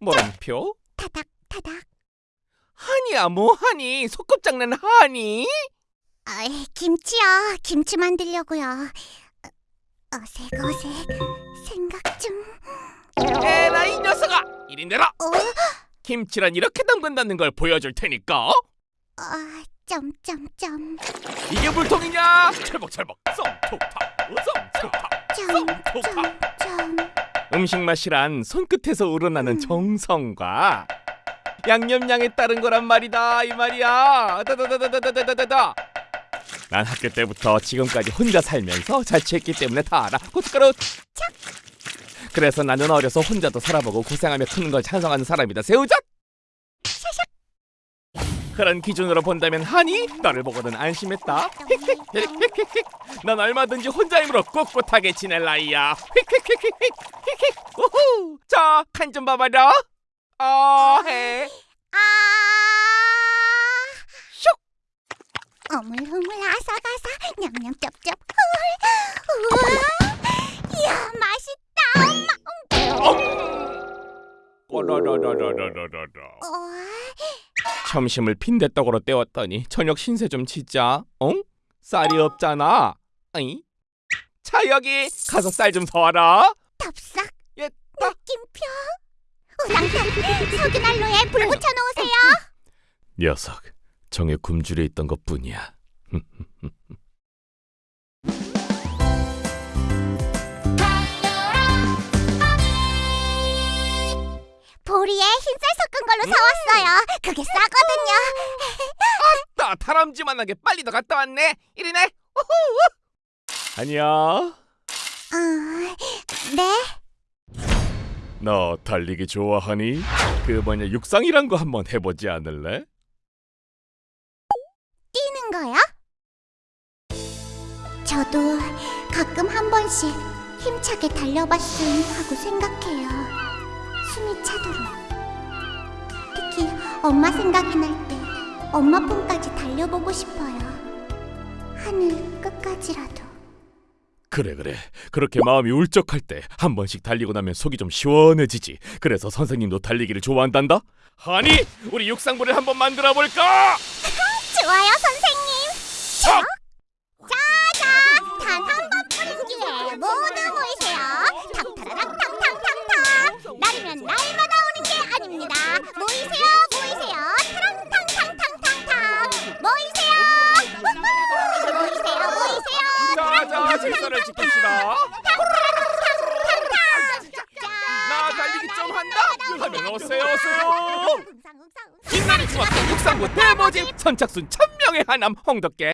물음표? 타닥 타닥. 하니야 뭐하니? 소꿉장난 하니? 아, 김치요. 김치 만들려고요. 어, 어색어색 생각 중. 에라 이 녀석아! 이리 내라! 어? 김치란 이렇게 담근다는 걸 보여줄 테니까 아, 점점점 이게 물통이냐? 철벅철벅 썸톡탁 썸톡탁 점점점. 음식 맛이란 손끝에서 우러나는 정성과 양념량에 따른 거란 말이다 이 말이야. 난 학교 때부터 지금까지 혼자 살면서 자취했기 때문에 다 알아. 고춧가루 착! 그래서 나는 어려서 혼자도 살아보고 고생하며 크는 걸 찬성하는 사람이다 새우젓 그런 기준으로 본다면 하니 너를 보고는 안심했다 난 얼마든지 혼자 힘으로 꿋꿋하게 지낼 나이야. 우후. 자, 칸 좀 봐봐라. 아, 해. 아. 슉. 어물어물 아삭아삭 냠냠 쩝쩝. 우와. 이야 맛있다. 엄마. 오라라라라라라라. 어, 점심을 빈대떡으로 때웠더니 저녁 신세 좀 치자. 응? 쌀이 없잖아. 어이? 자 여기 가서 쌀 좀 사와라. 덥석 옛다. 느낌표. 우당탕 석유 난로에 불 붙여 놓으세요. 녀석, 정의 굶주려 있던 것뿐이야. 흰쌀 섞은 걸로 사왔어요. 그게 싸거든요. 나 다람쥐만하게 빨리 더 갔다 왔네. 이리네. 우후. 아니야. 어, 네. 너 달리기 좋아하니? 그 뭐냐 육상이란 거 한번 해보지 않을래? 뛰는 거요? 저도 가끔 한 번씩 힘차게 달려봤음 하고 생각해요. 숨이 차도록. 엄마 생각이 날 때 엄마 품까지 달려보고 싶어요. 하늘 끝까지라도. 그래 그래 그렇게 마음이 울적할 때 한 번씩 달리고 나면 속이 좀 시원해지지 그래서 선생님도 달리기를 좋아한단다 하니 우리 육상부를 한번 만들어 볼까? 좋아요, 선생님. 질서를 지키시라 나 달리기 좀 한다 하면 오세요 오세요 빛나는 중학교 육상부 대모집 선착순 천명의 하남 홍덕계